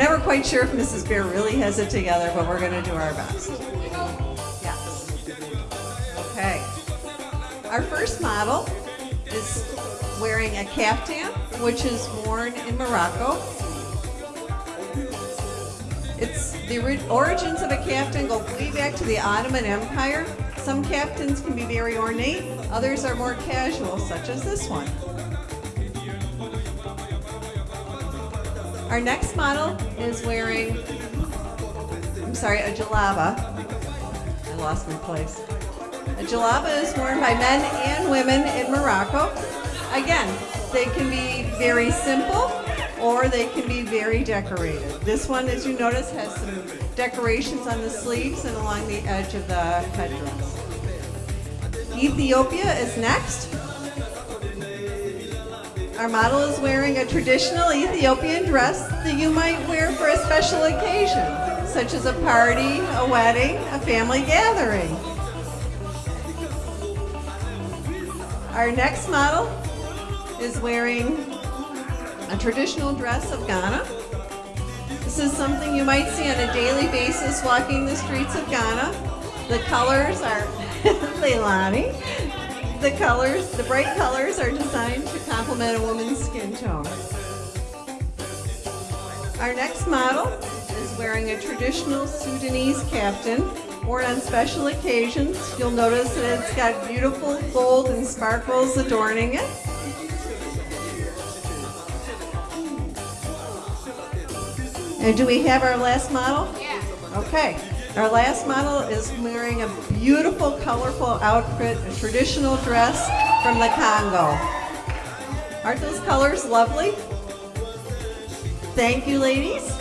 never quite sure if Mrs. Bear really has it together, but we're going to do our best. Yes. Okay. Our first model is wearing a caftan, which is worn in Morocco. It's the origins of a caftan go way back to the Ottoman Empire. Some caftans can be very ornate, others are more casual, such as this one. Our next model is wearing, I'm sorry, a jalaba. I lost my place. A jalaba is worn by men and women in Morocco. Again, they can be very simple or they can be very decorated. This one, as you notice, has some decorations on the sleeves and along the edge of the headdress. Ethiopia is next. Our model is wearing a traditional Ethiopian dress that you might wear for a special occasion, such as a party, a wedding, a family gathering. Our next model is wearing a traditional dress of Ghana. This is something you might see on a daily basis walking the streets of Ghana. The colors are Leilani. The colors, the bright colors are designed to complement a woman's skin tone. Our next model is wearing a traditional Sudanese caftan worn on special occasions. You'll notice that it's got beautiful gold and sparkles adorning it. And do we have our last model? Yeah. Okay. Our last model is wearing a beautiful, colorful outfit, a traditional dress from the Congo. Aren't those colors lovely? Thank you, ladies.